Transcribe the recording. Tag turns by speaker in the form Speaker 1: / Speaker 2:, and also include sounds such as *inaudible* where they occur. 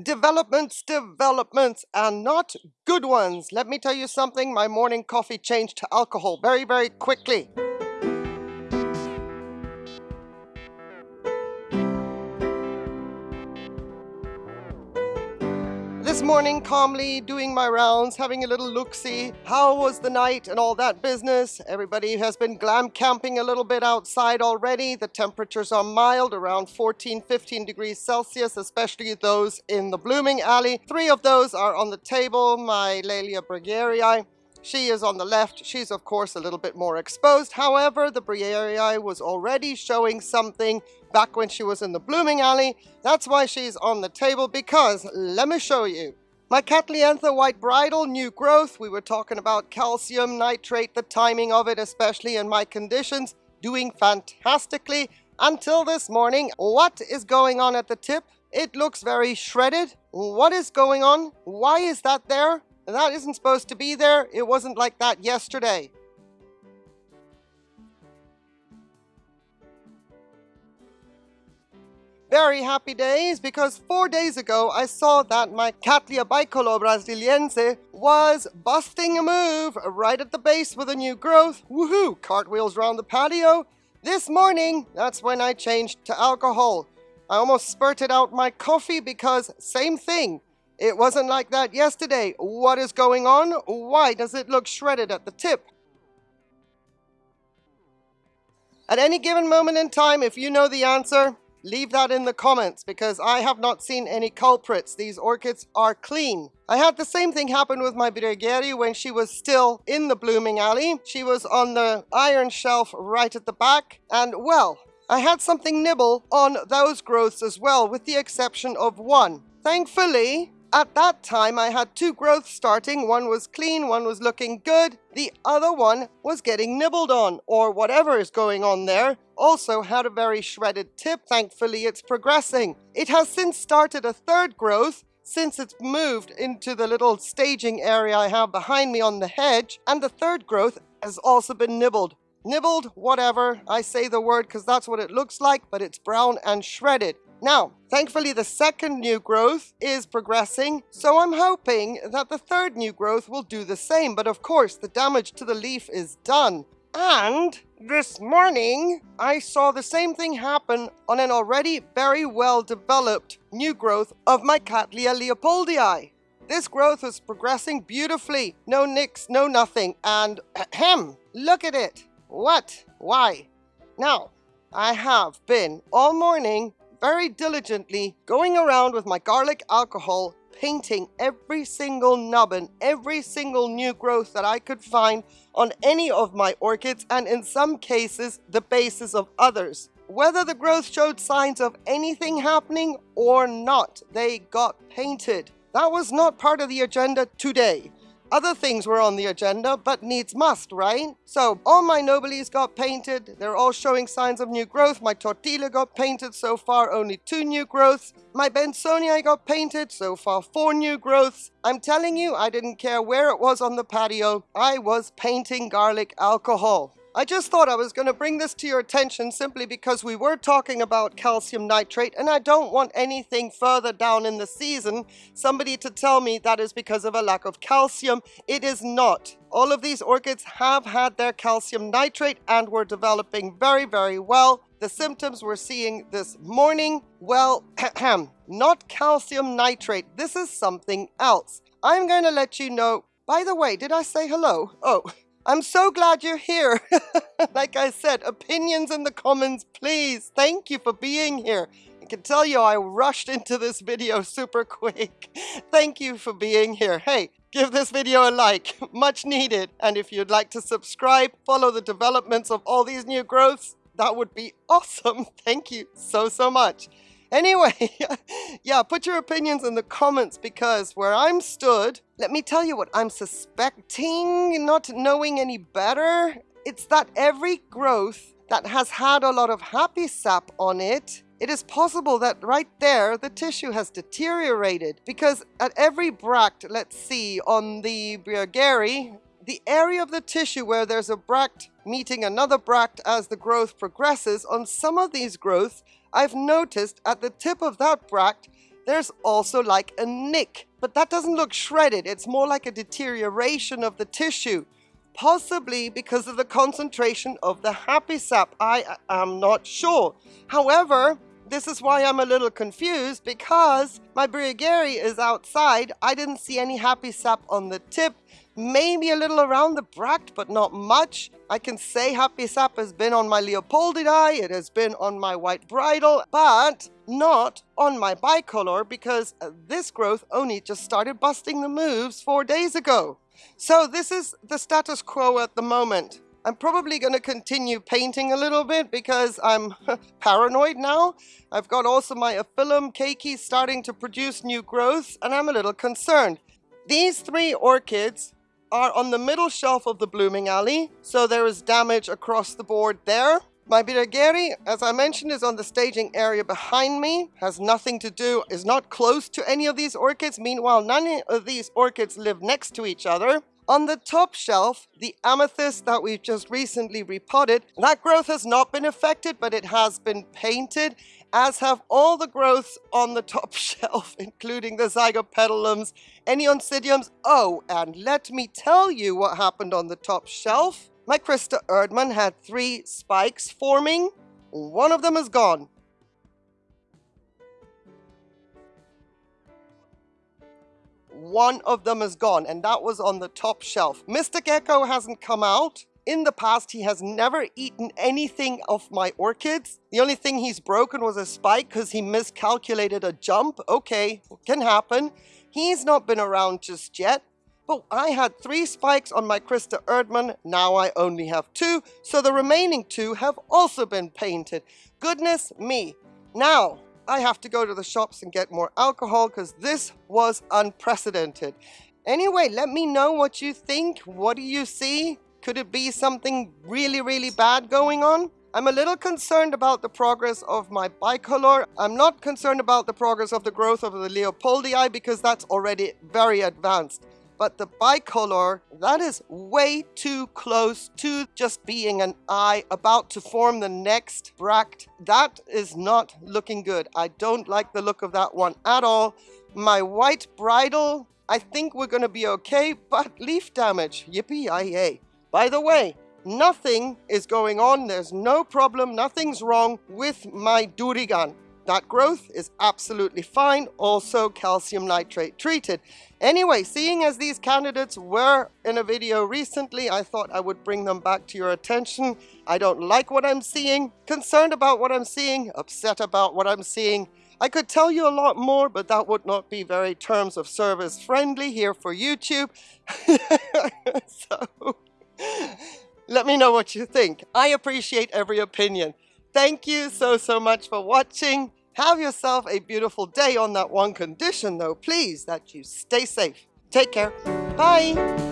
Speaker 1: Developments, developments, and not good ones. Let me tell you something, my morning coffee changed to alcohol very, very quickly. This morning, calmly doing my rounds, having a little look-see. How was the night and all that business? Everybody has been glam camping a little bit outside already. The temperatures are mild, around 14, 15 degrees Celsius, especially those in the blooming alley. Three of those are on the table, my Laelia briegeri. She is on the left. She's, of course, a little bit more exposed. However, the Briegeri was already showing something back when she was in the blooming alley. That's why she's on the table, because let me show you. My Cattlianthe white bridle, new growth. We were talking about calcium nitrate, the timing of it, especially in my conditions, doing fantastically until this morning. What is going on at the tip? It looks very shredded. What is going on? Why is that there? That isn't supposed to be there. It wasn't like that yesterday. Very happy days because four days ago I saw that my Cattleya bicolor brasiliense was busting a move right at the base with a new growth. Woohoo! Cartwheels around the patio. This morning, that's when I changed to alcohol. I almost spurted out my coffee because same thing. It wasn't like that yesterday. What is going on? Why does it look shredded at the tip? At any given moment in time, if you know the answer, leave that in the comments because I have not seen any culprits. These orchids are clean. I had the same thing happen with my Briegeri when she was still in the blooming alley. She was on the iron shelf right at the back and well, I had something nibble on those growths as well with the exception of one. Thankfully, at that time, I had two growths starting. One was clean, one was looking good. The other one was getting nibbled on, or whatever is going on there. Also had a very shredded tip. Thankfully, it's progressing. It has since started a third growth, since it's moved into the little staging area I have behind me on the hedge, and the third growth has also been nibbled. Nibbled, whatever, I say the word because that's what it looks like, but it's brown and shredded. Now, thankfully the second new growth is progressing, so I'm hoping that the third new growth will do the same, but of course the damage to the leaf is done. And this morning, I saw the same thing happen on an already very well developed new growth of my Cattleya leopoldii. This growth was progressing beautifully, no nicks, no nothing, and *clears throat* ahem, look at it. What? Why? Now, I have been all morning very diligently going around with my garlic alcohol, painting every single nubbin, every single new growth that I could find on any of my orchids, and in some cases, the bases of others. Whether the growth showed signs of anything happening or not, they got painted. That was not part of the agenda today. Other things were on the agenda, but needs must, right? So all my Nobiles got painted. They're all showing signs of new growth. My Tortilla got painted. So far, only two new growths. My Bensonii got painted. So far, four new growths. I'm telling you, I didn't care where it was on the patio. I was painting garlic alcohol. I just thought I was going to bring this to your attention simply because we were talking about calcium nitrate and I don't want anything further down in the season somebody to tell me that is because of a lack of calcium. It is not. All of these orchids have had their calcium nitrate and were developing very, very well. The symptoms we're seeing this morning, well, *clears throat* not calcium nitrate. This is something else. I'm going to let you know. By the way, did I say hello? Oh, I'm so glad you're here. *laughs* like I said, *laughs* opinions in the comments, please. Thank you for being here. I can tell you I rushed into this video super quick. *laughs* Thank you for being here. Hey, give this video a like, much needed. And if you'd like to subscribe, follow the developments of all these new growths, that would be awesome. Thank you so, so much. Anyway, *laughs* yeah, put your opinions in the comments because where I'm stood, let me tell you what I'm suspecting, not knowing any better. It's that every growth that has had a lot of happy sap on it, it is possible that right there the tissue has deteriorated because at every bract, let's see, on the Briegeri, the area of the tissue where there's a bract meeting another bract as the growth progresses, on some of these growths, I've noticed at the tip of that bract, there's also like a nick, but that doesn't look shredded. It's more like a deterioration of the tissue, possibly because of the concentration of the happy sap. I uh, am not sure. However, this is why I'm a little confused because my Briegeri is outside. I didn't see any happy sap on the tip. Maybe a little around the bract, but not much. I can say happy sap has been on my Leopoldii, it has been on my white bridle, but not on my bicolor because uh, this growth only just started busting the moves four days ago. So this is the status quo at the moment. I'm probably going to continue painting a little bit because I'm *laughs* paranoid now. I've got also my Aphyllum keiki starting to produce new growth and I'm a little concerned. These three orchids are on the middle shelf of the blooming alley, so there is damage across the board there. My Briegeri, as I mentioned, is on the staging area behind me, has nothing to do, is not close to any of these orchids. Meanwhile, none of these orchids live next to each other. On the top shelf, the amethyst that we've just recently repotted, that growth has not been affected, but it has been painted, as have all the growths on the *laughs* top shelf, including the zygopetalums, any oncidiums. Oh, and let me tell you what happened on the top shelf. My Christa Erdmann had three spikes forming. One of them is gone. One of them is gone, and that was on the top shelf. Mr. Gecko hasn't come out. In the past, he has never eaten anything of my orchids. The only thing he's broken was a spike because he miscalculated a jump. Okay, can happen. He's not been around just yet. But I had three spikes on my Christa Erdmann, now I only have two, so the remaining two have also been painted. Goodness me. Now, I have to go to the shops and get more alcohol because this was unprecedented. Anyway, let me know what you think. What do you see? Could it be something really, really bad going on? I'm a little concerned about the progress of my bicolor. I'm not concerned about the progress of the growth of the Leopoldii because that's already very advanced but the bicolor, that is way too close to just being an eye about to form the next bract. That is not looking good. I don't like the look of that one at all. My white bridle, I think we're going to be okay, but leaf damage, yippee-yi-yay. By the way, nothing is going on. There's no problem. Nothing's wrong with my Durigan. That growth is absolutely fine, also calcium nitrate treated. Anyway, seeing as these candidates were in a video recently, I thought I would bring them back to your attention. I don't like what I'm seeing, concerned about what I'm seeing, upset about what I'm seeing. I could tell you a lot more, but that would not be very terms of service friendly here for YouTube. *laughs* so, let me know what you think. I appreciate every opinion. Thank you so, so much for watching. Have yourself a beautiful day on that one condition though, please, that you stay safe. Take care. Bye.